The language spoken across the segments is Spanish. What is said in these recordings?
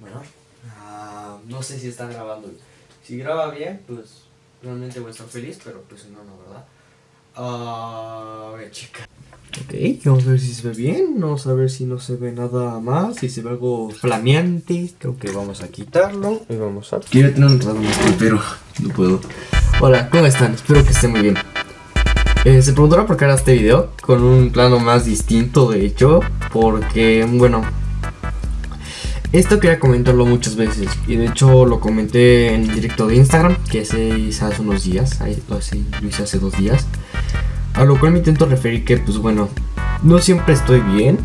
Bueno. ah, no sé si están grabando. Si graba bien, pues realmente voy a estar feliz, pero pues no, no, ¿verdad? Ah, voy a checar. Ok, vamos a ver si se ve bien, vamos a ver si no se ve nada más, si se ve algo flameante, creo que vamos a quitarlo y vamos a... Quiero tener un rato más, pero no puedo. Hola, ¿cómo están? Espero que estén muy bien. Eh, se preguntará por qué era este video, con un plano más distinto de hecho, porque, bueno, esto quería comentarlo muchas veces y de hecho lo comenté en el directo de Instagram que se hizo hace unos días, lo hice hace dos días. A lo cual me intento referir que pues bueno, no siempre estoy bien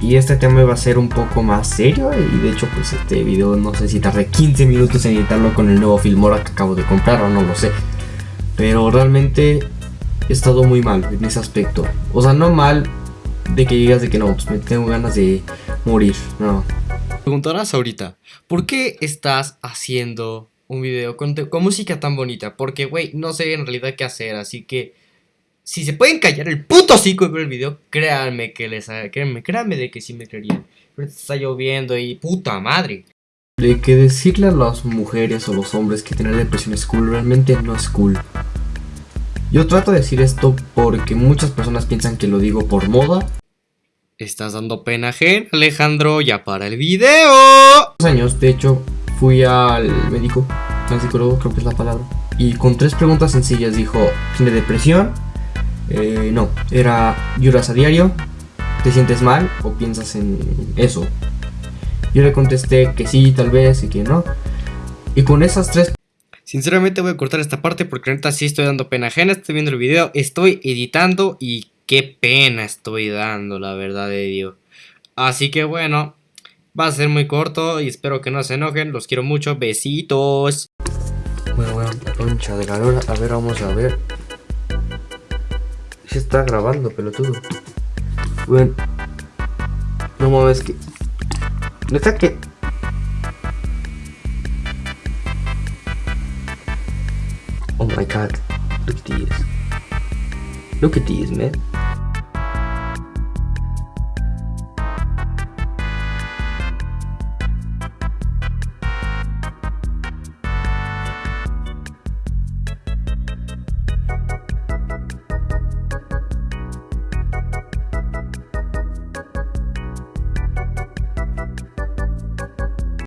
y este tema va a ser un poco más serio y de hecho pues este video no sé si tardé 15 minutos en editarlo con el nuevo Filmora que acabo de comprar o no lo sé. Pero realmente he estado muy mal en ese aspecto. O sea, no mal de que digas de que no, pues me tengo ganas de morir, no preguntarás ahorita, ¿por qué estás haciendo un video con, música tan bonita? Porque, güey, no sé en realidad qué hacer, así que... Si se pueden callar el puto hocico y ver el video, créanme que les... Créanme, créanme de que sí me creerían. Pero está lloviendo y puta madre. De que decirle a las mujeres o los hombres que tener depresión es cool, realmente no es cool. Yo trato de decir esto porque muchas personas piensan que lo digo por moda Estás dando pena gen, Alejandro, ya para el video. años, de hecho, fui al médico, al psicólogo, creo que es la palabra. Y con tres preguntas sencillas dijo, ¿tiene depresión? Eh, no, era lloras a diario, ¿te sientes mal o piensas en eso? Yo le contesté que sí, tal vez, y que no. Y con esas tres... Sinceramente voy a cortar esta parte porque ahorita sí estoy dando pena ajena, estoy viendo el video, estoy editando y qué pena estoy dando, la verdad de Dios. Así que bueno, va a ser muy corto y espero que no se enojen. Los quiero mucho. Besitos. Bueno, bueno, concha de calor. A ver, vamos a ver. Se está grabando, pelotudo. Bueno. No mames que... ¿No está que...? Oh my god. Look at these. Look at these, man.